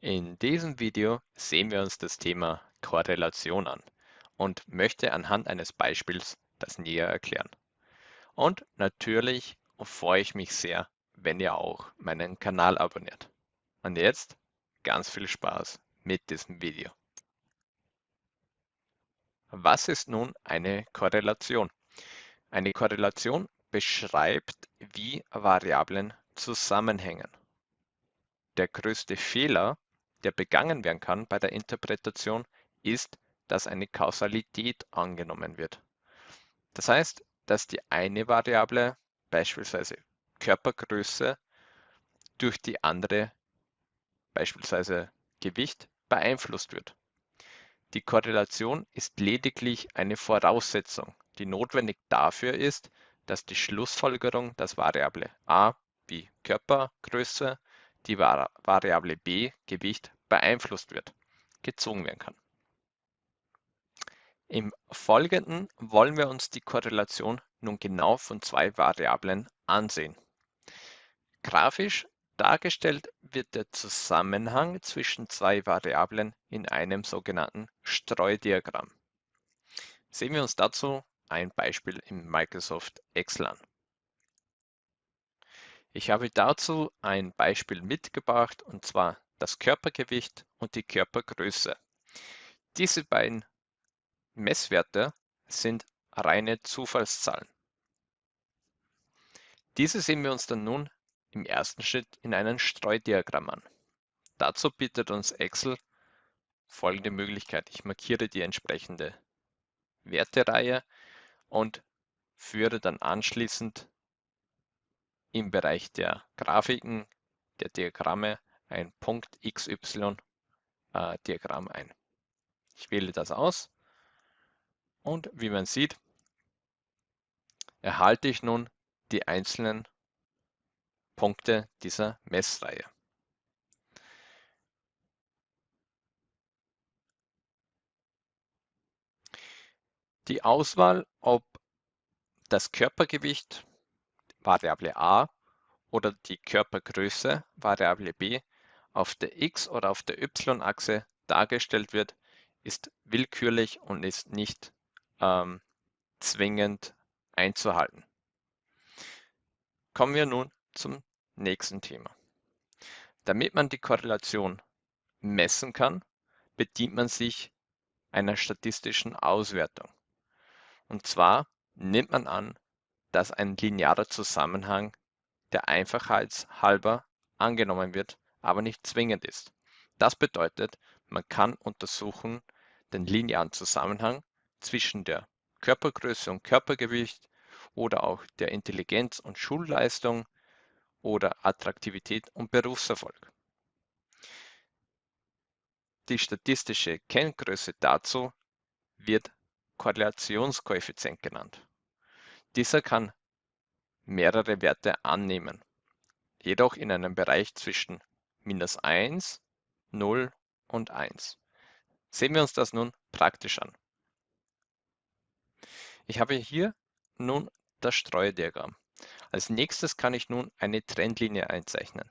In diesem Video sehen wir uns das Thema Korrelation an und möchte anhand eines Beispiels das näher erklären. Und natürlich freue ich mich sehr, wenn ihr auch meinen Kanal abonniert. Und jetzt ganz viel Spaß mit diesem Video. Was ist nun eine Korrelation? Eine Korrelation beschreibt, wie Variablen zusammenhängen. Der größte Fehler, der begangen werden kann bei der Interpretation, ist, dass eine Kausalität angenommen wird. Das heißt, dass die eine Variable, beispielsweise Körpergröße, durch die andere, beispielsweise Gewicht, beeinflusst wird. Die Korrelation ist lediglich eine Voraussetzung, die notwendig dafür ist, dass die Schlussfolgerung, dass Variable a wie Körpergröße die Variable b Gewicht beeinflusst wird, gezogen werden kann. Im Folgenden wollen wir uns die Korrelation nun genau von zwei Variablen ansehen. Grafisch dargestellt wird der Zusammenhang zwischen zwei Variablen in einem sogenannten Streudiagramm. Sehen wir uns dazu ein Beispiel im Microsoft Excel an. Ich habe dazu ein Beispiel mitgebracht und zwar das Körpergewicht und die Körpergröße. Diese beiden Messwerte sind reine Zufallszahlen. Diese sehen wir uns dann nun im ersten Schritt in einem Streudiagramm an. Dazu bietet uns Excel folgende Möglichkeit. Ich markiere die entsprechende Wertereihe und führe dann anschließend im Bereich der Grafiken, der Diagramme ein Punkt XY äh, Diagramm ein. Ich wähle das aus und wie man sieht, erhalte ich nun die einzelnen Punkte dieser Messreihe. Die Auswahl, ob das Körpergewicht Variable a oder die Körpergröße Variable b auf der x- oder auf der y-Achse dargestellt wird, ist willkürlich und ist nicht ähm, zwingend einzuhalten. Kommen wir nun zum nächsten Thema. Damit man die Korrelation messen kann, bedient man sich einer statistischen Auswertung. Und zwar nimmt man an, dass ein linearer Zusammenhang der Einfachheit halber angenommen wird, aber nicht zwingend ist. Das bedeutet, man kann untersuchen den linearen Zusammenhang zwischen der Körpergröße und Körpergewicht oder auch der Intelligenz und Schulleistung oder Attraktivität und Berufserfolg. Die statistische Kenngröße dazu wird Korrelationskoeffizient genannt. Dieser kann mehrere Werte annehmen, jedoch in einem Bereich zwischen minus 1, 0 und 1. Sehen wir uns das nun praktisch an. Ich habe hier nun das Streudiagramm. Als nächstes kann ich nun eine Trendlinie einzeichnen.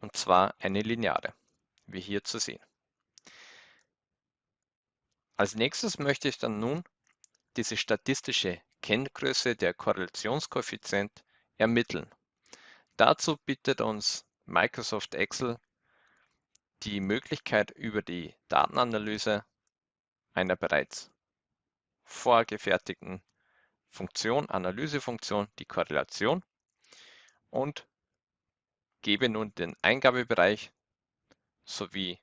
Und zwar eine lineare, wie hier zu sehen. Als nächstes möchte ich dann nun diese statistische Kenngröße der Korrelationskoeffizient ermitteln. Dazu bietet uns Microsoft Excel die Möglichkeit über die Datenanalyse einer bereits vorgefertigten Funktion, Analysefunktion, die Korrelation und gebe nun den Eingabebereich sowie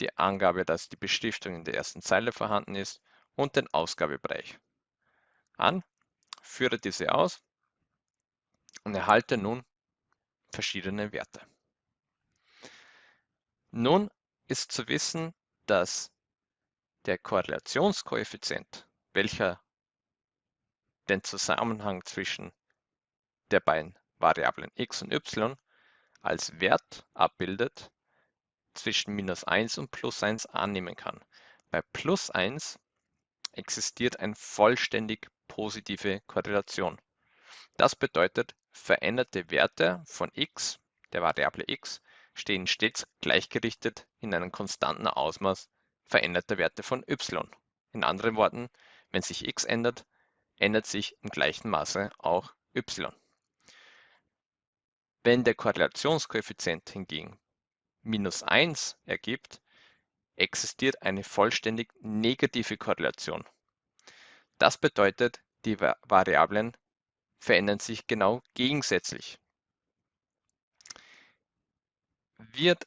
die Angabe, dass die Beschriftung in der ersten Zeile vorhanden ist und den Ausgabebereich an, führe diese aus und erhalte nun verschiedene Werte. Nun ist zu wissen, dass der Korrelationskoeffizient, welcher den Zusammenhang zwischen der beiden Variablen x und y als Wert abbildet, zwischen minus 1 und plus 1 annehmen kann. Bei plus 1 existiert eine vollständig positive Korrelation. Das bedeutet, veränderte Werte von x, der Variable x, stehen stets gleichgerichtet in einem konstanten Ausmaß veränderter Werte von y. In anderen Worten, wenn sich x ändert, ändert sich im gleichen Maße auch y. Wenn der Korrelationskoeffizient hingegen minus 1 ergibt, existiert eine vollständig negative Korrelation. Das bedeutet, die Variablen verändern sich genau gegensätzlich. Wird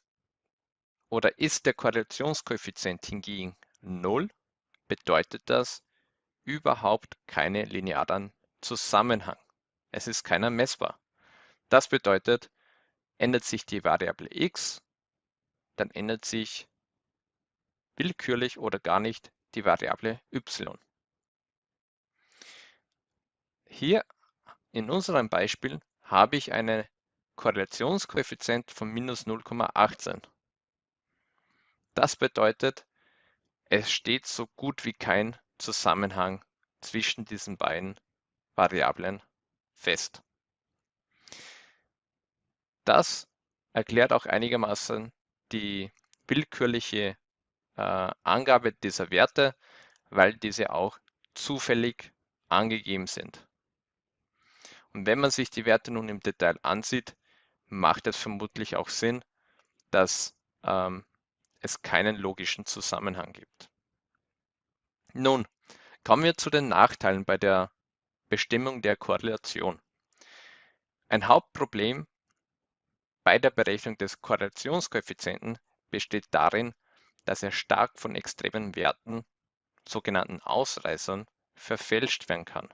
oder ist der Korrelationskoeffizient hingegen 0, bedeutet das überhaupt keinen linearen Zusammenhang. Es ist keiner messbar. Das bedeutet, ändert sich die Variable x, dann ändert sich willkürlich oder gar nicht die Variable y. Hier in unserem Beispiel habe ich einen Korrelationskoeffizient von minus 0,18. Das bedeutet, es steht so gut wie kein Zusammenhang zwischen diesen beiden Variablen fest. Das erklärt auch einigermaßen die willkürliche äh, Angabe dieser Werte, weil diese auch zufällig angegeben sind. Und wenn man sich die Werte nun im Detail ansieht, macht es vermutlich auch Sinn, dass ähm, es keinen logischen Zusammenhang gibt. Nun, kommen wir zu den Nachteilen bei der Bestimmung der Korrelation. Ein Hauptproblem bei der Berechnung des Korrelationskoeffizienten besteht darin, dass er stark von extremen Werten, sogenannten Ausreißern, verfälscht werden kann.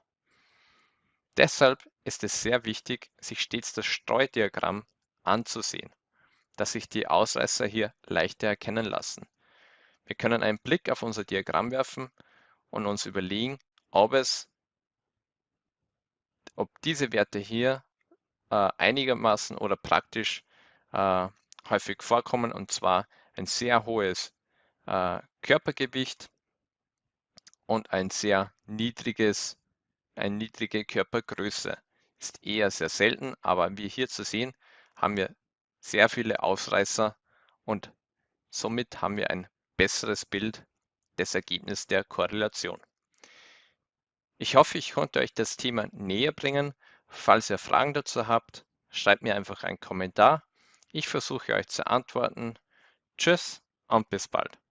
Deshalb ist es sehr wichtig, sich stets das Streudiagramm anzusehen, dass sich die Ausreißer hier leichter erkennen lassen. Wir können einen Blick auf unser Diagramm werfen und uns überlegen, ob es, ob diese Werte hier äh, einigermaßen oder praktisch äh, häufig vorkommen und zwar ein sehr hohes äh, Körpergewicht und ein sehr niedriges, eine niedrige Körpergröße. Ist eher sehr selten, aber wie hier zu sehen, haben wir sehr viele Ausreißer und somit haben wir ein besseres Bild des Ergebnisses der Korrelation. Ich hoffe, ich konnte euch das Thema näher bringen. Falls ihr Fragen dazu habt, schreibt mir einfach einen Kommentar. Ich versuche euch zu antworten. Tschüss und bis bald.